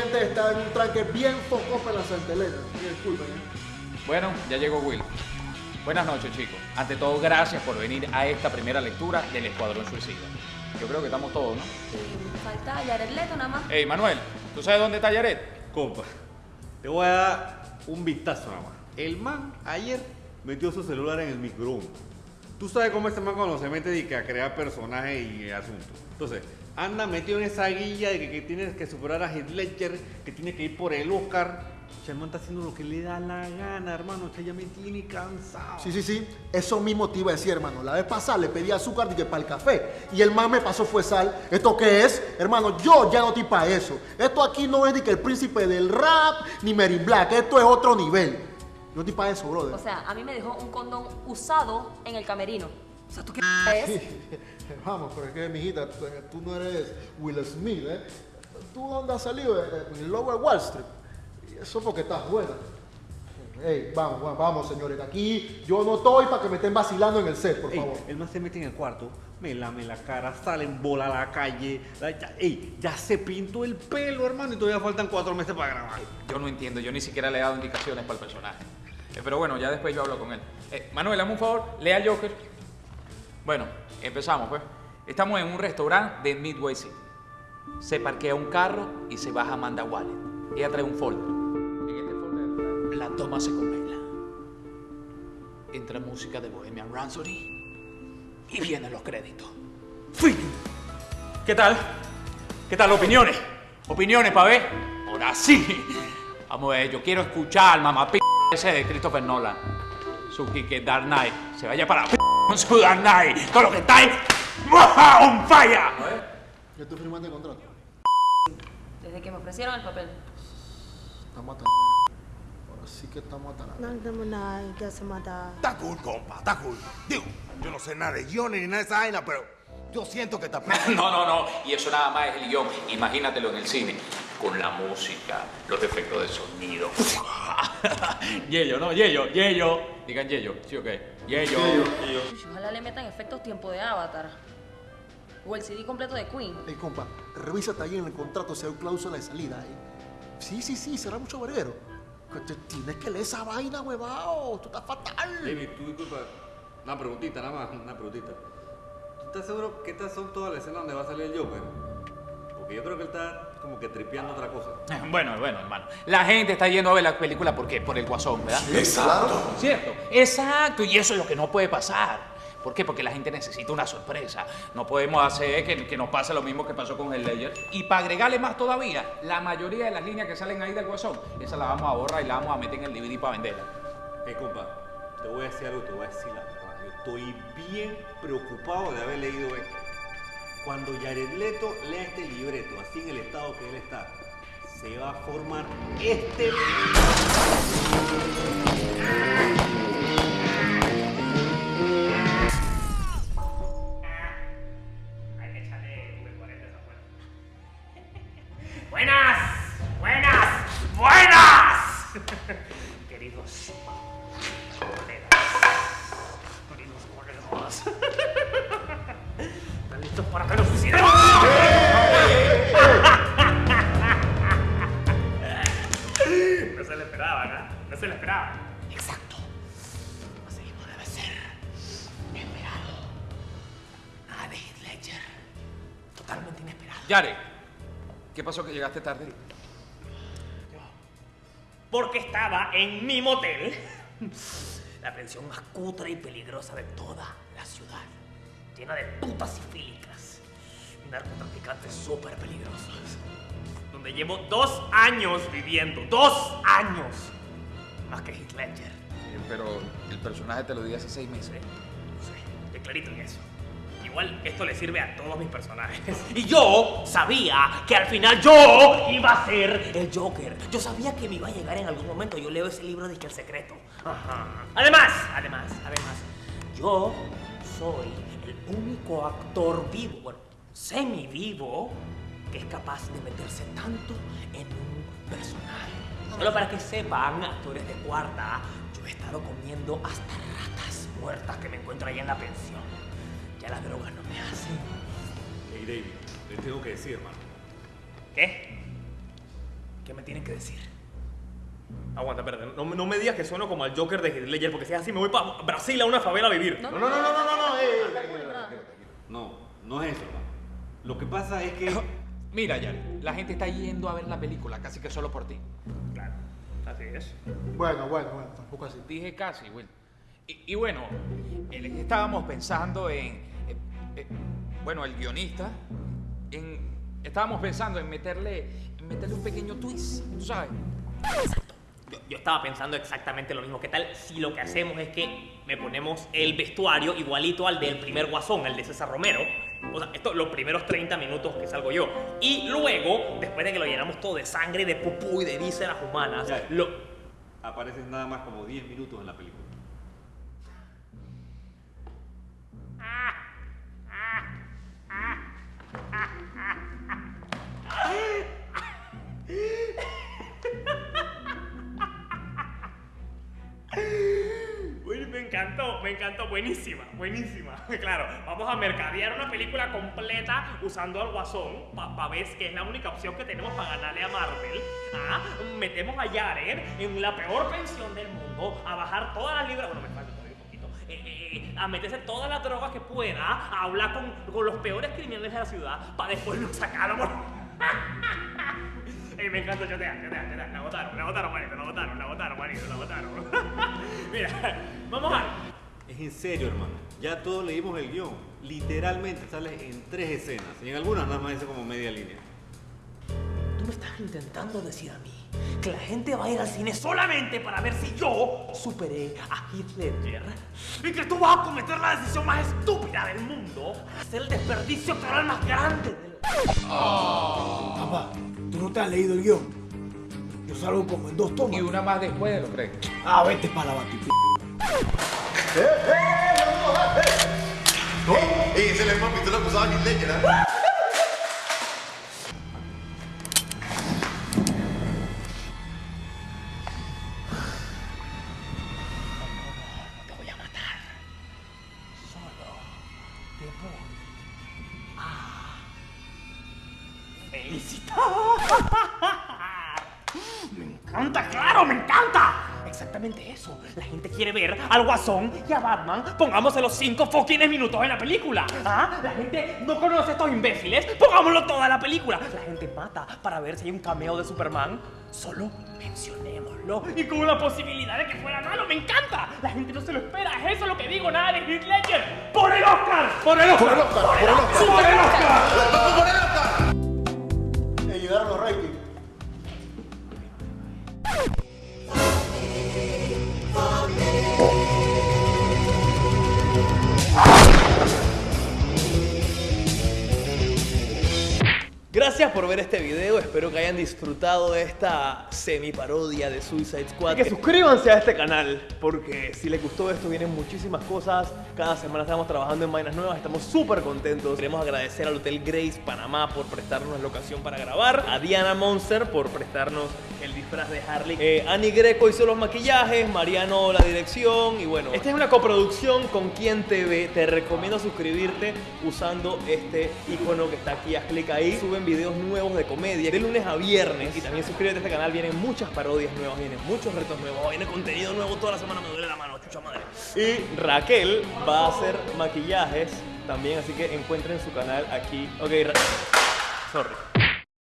gente está en un tranque bien focoso en la Santa Elena. Disculpen. ¿eh? Bueno, ya llegó Will. Buenas noches, chicos. Ante todo, gracias por venir a esta primera lectura del Escuadrón Suicida. Yo creo que estamos todos, ¿no? Eh, falta Jared Leto nada más. Ey, Manuel, ¿tú sabes dónde está Yaret? Compa, te voy a dar un vistazo nada más. El man ayer metió su celular en el microondas. Tú sabes cómo este man cuando se mete y que a crear personajes y asuntos. Entonces, anda metido en esa guilla de que, que tienes que superar a Heath Ledger, que tiene que ir por el Oscar. Man está haciendo lo que le da la gana, hermano. Ya me tiene cansado. Sí, sí, sí. Eso mismo te iba a decir, hermano. La vez pasada le pedí azúcar que para el café. Y el man me pasó fue sal. ¿Esto qué es? Hermano, yo ya no estoy para eso. Esto aquí no es ni que el príncipe del rap, ni Mary Black. Esto es otro nivel. Yo no estoy para eso, brother. O sea, a mí me dejó un condón usado en el camerino. O sea, ¿tú qué es? Vamos, pero es que, mijita, tú, tú no eres Will Smith, ¿eh? ¿Tú dónde has salido? Eh, En el Lower Wall Street. Y eso porque estás buena. Ey, vamos, vamos, vamos, señores. Aquí yo no estoy para que me estén vacilando en el set, por Ey, favor. el man se mete en el cuarto, me lame la cara, sale en bola a la calle. la- ya, ey, ya se pintó el pelo, hermano, y todavía faltan cuatro meses para grabar. Yo no entiendo, yo ni siquiera le he dado indicaciones para el personaje. Eh, pero bueno, ya después yo hablo con él. Eh, Manuel, dame un favor, lea Joker. Bueno, empezamos pues. Estamos en un restaurante de Midway City. Se parquea un carro y se baja Amanda Wallet. Ella trae un folder. En este folder la toma se congela. Entra música de Bohemian Rhapsody y vienen los créditos. ¡Fin! ¿Qué tal? ¿Qué tal? ¿Opiniones? ¿Opiniones, pa' ver? Ahora sí. Vamos a ver, yo quiero escuchar al mamá p ese de Christopher Nolan. Su que Dark Knight. Se vaya para p con su Dark Knight. Todo lo que está ahí. ¡Muah! ¡On fire! Yo estoy firmando el contrato. Desde que me ofrecieron el papel. Estamos hasta Ahora sí que estamos hasta la... Nagdamanay, Gasamada. Está cool, compa, está cool. Digo, yo no sé nada de guiones ni nada de esa vaina, pero yo siento que está... No, no, no. Y eso nada más es el guion. Imagínatelo en el cine. Con la música, los efectos de sonido. Yello, ¿no? Yello, Yello. Digan Yello, ¿sí o qué? Yello. Uy, Ojalá le metan efectos tiempo de Avatar. O el CD completo de Queen. Ey, compa, revísate ahí en el contrato si hay cláusula de salida ahí. Sí, sí, sí, será mucho verguero. Que Tienes que leer esa vaina, huevado. Tú estás fatal. David, tú disculpa, una preguntita nada más, una preguntita. ¿Tú estás seguro que estas son todas las escenas donde va a salir el Joker? Porque yo creo que él está como que tripeando otra cosa. Bueno, bueno, hermano. La gente está yendo a ver la película ¿por qué? Por el guasón, ¿verdad? Exacto. ¿Cierto? Exacto. Y eso es lo que no puede pasar. ¿Por qué? Porque la gente necesita una sorpresa. No podemos hacer que, que nos pase lo mismo que pasó con el Ledger. Y para agregarle más todavía, la mayoría de las líneas que salen ahí del guasón, esas las vamos a borrar y las vamos a meter en el DVD para venderla. Hey, compa, te voy a decir algo, te voy a decir la verdad. Yo estoy bien preocupado de haber leído esto. Cuando Jared Leto lea este libreto, así en el estado que él está, se va a formar este... Yare, ¿qué pasó que llegaste tarde? Porque estaba en mi motel. La pensión más cutre y peligrosa de toda la ciudad. Llena de putas y fílicas. Y narcotraficantes súper peligrosos. Donde llevo dos años viviendo. ¡Dos años! Más que Heath Ledger. Pero el personaje te lo di hace seis meses. Sí, estoy clarito en eso. Igual esto le sirve a todos mis personajes. Y yo sabía que al final yo iba a ser el Joker. Yo sabía que me iba a llegar en algún momento. Yo leo ese libro de que el secreto. Ajá. Además, además, además, yo soy el único actor vivo, bueno, semi vivo, que es capaz de meterse tanto en un personaje. Solo para que sepan, actores de cuarta, yo he estado comiendo hasta ratas muertas que me encuentro ahí en la pensión. Ya las drogas no me hacen. Hey, David, le tengo que decir, hermano. ¿Qué? ¿Qué me tienen que decir? Aguanta, espérate. No, no me digas que sueno como al Joker de Heath Ledger, porque si es así me voy para Brasil a una favela a vivir. No, No, no, no, no, no, no, eh, eh, eh. No, no es eso, hermano. Lo que pasa es que. Mira, Yari, la gente está yendo a ver la película casi que solo por ti. Claro, así es. Bueno, bueno, bueno, tampoco así. Dije casi, Will. Y, y bueno, estábamos pensando en. Eh, bueno, el guionista. En, estábamos pensando en meterle, en meterle un pequeño twist, ¿tú sabes? Yo, yo estaba pensando exactamente lo mismo. ¿Qué tal si lo que hacemos es que me ponemos el vestuario igualito al del primer guasón, el de César Romero? O sea, esto, los primeros 30 minutos que salgo yo. Y luego, después de que lo llenamos todo de sangre, de pupú y de vísceras humanas, Ya. lo... Apareces nada más como 10 minutos en la película. Me encantó, buenísima, buenísima. Claro, vamos a mercadear una película completa usando al guasón, para ver que es la única opción que tenemos para ganarle a Marvel. Ah, metemos a Jared en la peor pensión del mundo, a bajar todas las libras, bueno, me falta todavía un poquito, eh, eh, a meterse todas las drogas que pueda, a hablar con, con los peores criminales de la ciudad, para después no sacarlo. Ey, me encanta chotear, chotear, chotear. La botaron, la botaron, manito, la botaron, la botaron, manito, la botaron. Mira, vamos a... Es en serio, hermano. Ya todos leímos el guion. Literalmente sale en tres escenas. Y en algunas nada más dice como media línea. Tú me estás intentando decir a mí que la gente va a ir al cine solamente para ver si yo superé a Heath Ledger y que tú vas a cometer la decisión más estúpida del mundo, hacer el desperdicio actoral más grande del... Papá, tú no te has leído el guion. Yo salgo como en dos tomas. Y una más después de los créditos. Ah, vete para la batipi. ei, selle ma mitte lõpus ainult legend. Exactamente eso. La gente quiere ver al Guasón y a Batman. Pongámosle los cinco fucking minutos en la película. ¿Ah? La gente no conoce a estos imbéciles. Pongámoslo toda la película. La gente mata para ver si hay un cameo de Superman. Solo mencionémoslo. Y con la posibilidad de que fuera malo. Me encanta. La gente no se lo espera. Es eso lo que digo. Nada de Heath Ledger. ¡Por el Oscar! ¡Por el Oscar! Por el Oscar, por el Oscar. ¡Por el Oscar! Gracias por ver este video, espero que hayan disfrutado de esta semi-parodia de Suicide Squad. Y que suscríbanse a este canal, porque si les gustó esto vienen muchísimas cosas. Cada semana estamos trabajando en vainas nuevas, estamos súper contentos. Queremos agradecer al Hotel Grace Panamá por prestarnos la ocasión para grabar, a Diana Monster por prestarnos el disfraz de Harley, eh, Annie Greco hizo los maquillajes, Mariano la dirección y bueno, esta es una coproducción con Quien TV. Te recomiendo suscribirte usando este icono que está aquí, haz clic ahí. Suben videos nuevos de comedia de lunes a viernes y también suscríbete a este canal, vienen muchas parodias nuevas, vienen muchos retos nuevos, viene contenido nuevo toda la semana, me duele la mano, chucha madre. Y Raquel va a hacer maquillajes también, así que encuentren su canal aquí. Ok, Ra- sorry.